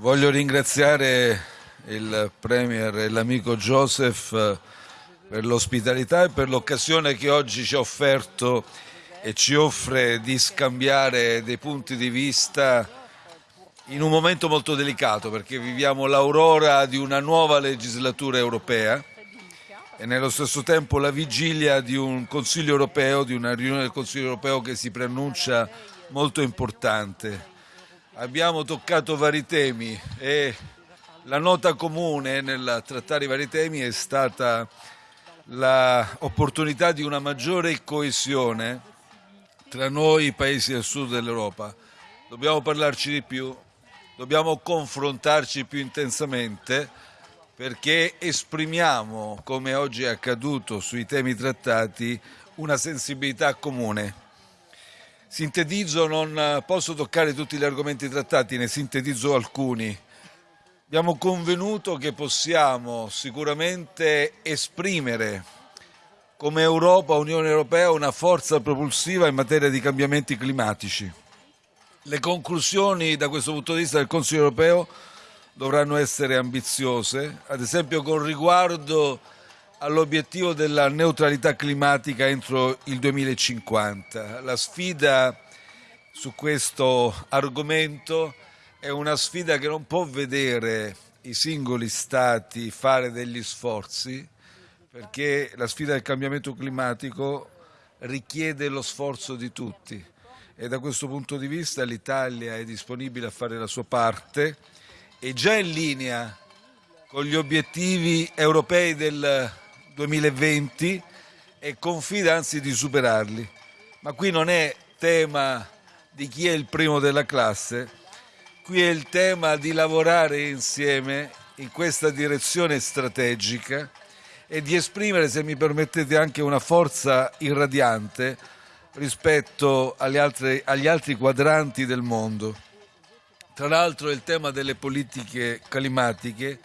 Voglio ringraziare il Premier e l'amico Joseph eh, per l'ospitalità e per l'occasione che oggi ci ha offerto e ci offre di scambiare dei punti di vista in un momento molto delicato perché viviamo l'aurora di una nuova legislatura europea e nello stesso tempo la vigilia di un Consiglio europeo, di una riunione del Consiglio europeo che si preannuncia molto importante. Abbiamo toccato vari temi e la nota comune nel trattare i vari temi è stata l'opportunità di una maggiore coesione tra noi i paesi del sud dell'Europa. Dobbiamo parlarci di più, dobbiamo confrontarci più intensamente perché esprimiamo, come oggi è accaduto sui temi trattati, una sensibilità comune. Sintetizzo, non posso toccare tutti gli argomenti trattati, ne sintetizzo alcuni. Abbiamo convenuto che possiamo sicuramente esprimere come Europa, Unione Europea, una forza propulsiva in materia di cambiamenti climatici. Le conclusioni da questo punto di vista del Consiglio europeo dovranno essere ambiziose, ad esempio con riguardo all'obiettivo della neutralità climatica entro il 2050. La sfida su questo argomento è una sfida che non può vedere i singoli stati fare degli sforzi, perché la sfida del cambiamento climatico richiede lo sforzo di tutti e da questo punto di vista l'Italia è disponibile a fare la sua parte è già in linea con gli obiettivi europei del 2020 e confida anzi di superarli. Ma qui non è tema di chi è il primo della classe, qui è il tema di lavorare insieme in questa direzione strategica e di esprimere, se mi permettete, anche una forza irradiante rispetto agli altri, agli altri quadranti del mondo. Tra l'altro il tema delle politiche climatiche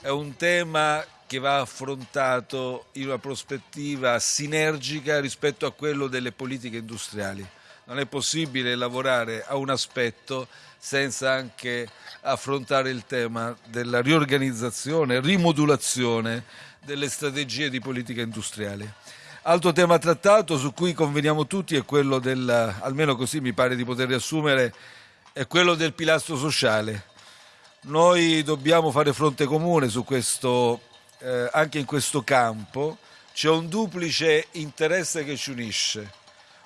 è un tema che va affrontato in una prospettiva sinergica rispetto a quello delle politiche industriali. Non è possibile lavorare a un aspetto senza anche affrontare il tema della riorganizzazione, rimodulazione delle strategie di politica industriale. Altro tema trattato su cui conveniamo tutti è quello del, almeno così mi pare di poter riassumere, è quello del pilastro sociale. Noi dobbiamo fare fronte comune su questo, eh, anche in questo campo. C'è un duplice interesse che ci unisce,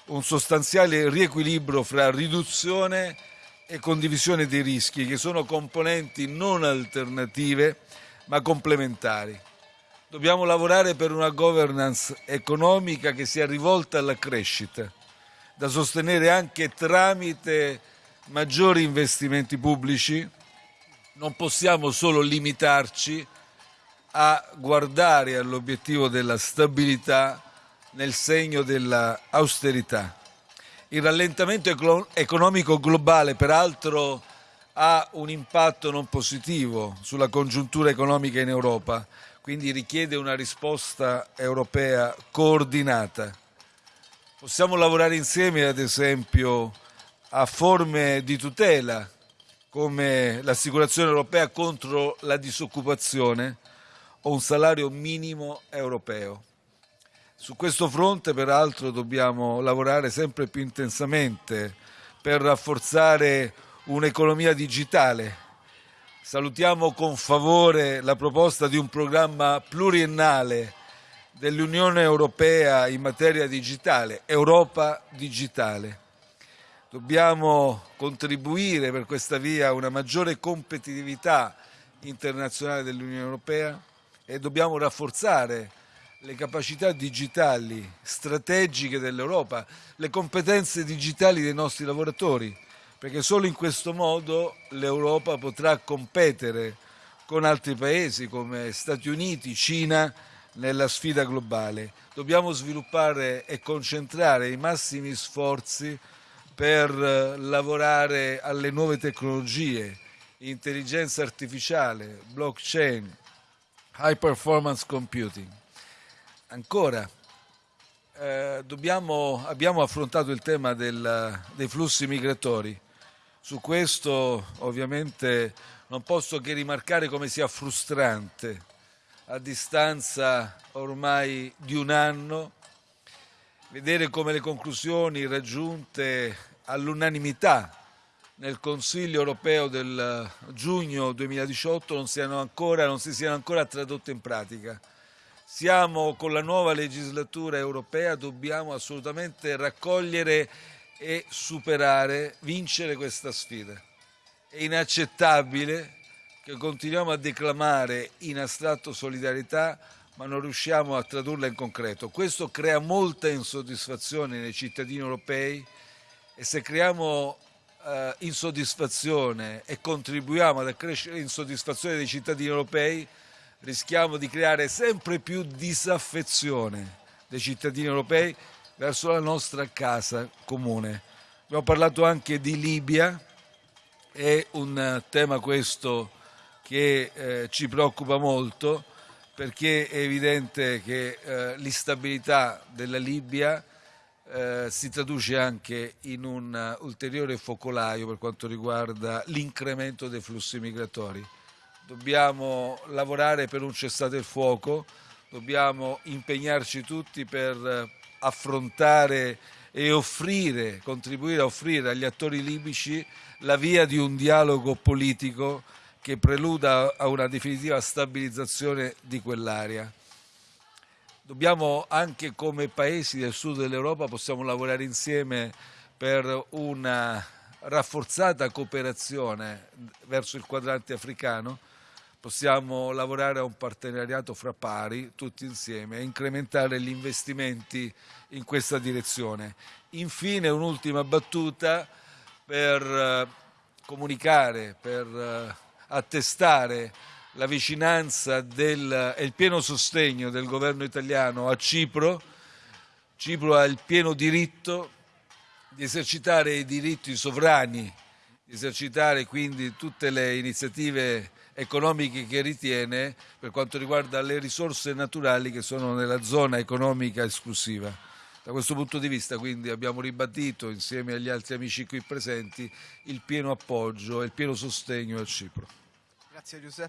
un sostanziale riequilibrio fra riduzione e condivisione dei rischi, che sono componenti non alternative ma complementari. Dobbiamo lavorare per una governance economica che sia rivolta alla crescita, da sostenere anche tramite maggiori investimenti pubblici, non possiamo solo limitarci a guardare all'obiettivo della stabilità nel segno dell'austerità. Il rallentamento economico globale, peraltro, ha un impatto non positivo sulla congiuntura economica in Europa, quindi richiede una risposta europea coordinata. Possiamo lavorare insieme, ad esempio, a forme di tutela come l'assicurazione europea contro la disoccupazione o un salario minimo europeo. Su questo fronte peraltro dobbiamo lavorare sempre più intensamente per rafforzare un'economia digitale. Salutiamo con favore la proposta di un programma pluriennale dell'Unione Europea in materia digitale, Europa Digitale Dobbiamo contribuire per questa via a una maggiore competitività internazionale dell'Unione Europea e dobbiamo rafforzare le capacità digitali strategiche dell'Europa, le competenze digitali dei nostri lavoratori, perché solo in questo modo l'Europa potrà competere con altri paesi come Stati Uniti, Cina nella sfida globale. Dobbiamo sviluppare e concentrare i massimi sforzi per eh, lavorare alle nuove tecnologie, intelligenza artificiale, blockchain, high performance computing. Ancora, eh, dobbiamo, abbiamo affrontato il tema del, dei flussi migratori. Su questo ovviamente non posso che rimarcare come sia frustrante a distanza ormai di un anno vedere come le conclusioni raggiunte all'unanimità nel Consiglio europeo del giugno 2018 non, siano ancora, non si siano ancora tradotte in pratica. Siamo con la nuova legislatura europea, dobbiamo assolutamente raccogliere e superare, vincere questa sfida. È inaccettabile che continuiamo a declamare in astratto solidarietà ma non riusciamo a tradurla in concreto. Questo crea molta insoddisfazione nei cittadini europei e se creiamo eh, insoddisfazione e contribuiamo ad accrescere l'insoddisfazione dei cittadini europei, rischiamo di creare sempre più disaffezione dei cittadini europei verso la nostra casa comune. Abbiamo parlato anche di Libia, è un tema questo che eh, ci preoccupa molto perché è evidente che eh, l'instabilità della Libia eh, si traduce anche in un ulteriore focolaio per quanto riguarda l'incremento dei flussi migratori. Dobbiamo lavorare per un cessate il fuoco, dobbiamo impegnarci tutti per affrontare e offrire, contribuire a offrire agli attori libici la via di un dialogo politico che preluda a una definitiva stabilizzazione di quell'area. Dobbiamo anche come paesi del sud dell'Europa possiamo lavorare insieme per una rafforzata cooperazione verso il quadrante africano, possiamo lavorare a un partenariato fra pari tutti insieme e incrementare gli investimenti in questa direzione. Infine un'ultima battuta per eh, comunicare, per eh, attestare la vicinanza e il pieno sostegno del governo italiano a Cipro. Cipro ha il pieno diritto di esercitare i diritti sovrani, di esercitare quindi tutte le iniziative economiche che ritiene per quanto riguarda le risorse naturali che sono nella zona economica esclusiva. Da questo punto di vista quindi abbiamo ribadito insieme agli altri amici qui presenti il pieno appoggio e il pieno sostegno a Cipro. Grazie Giuseppe.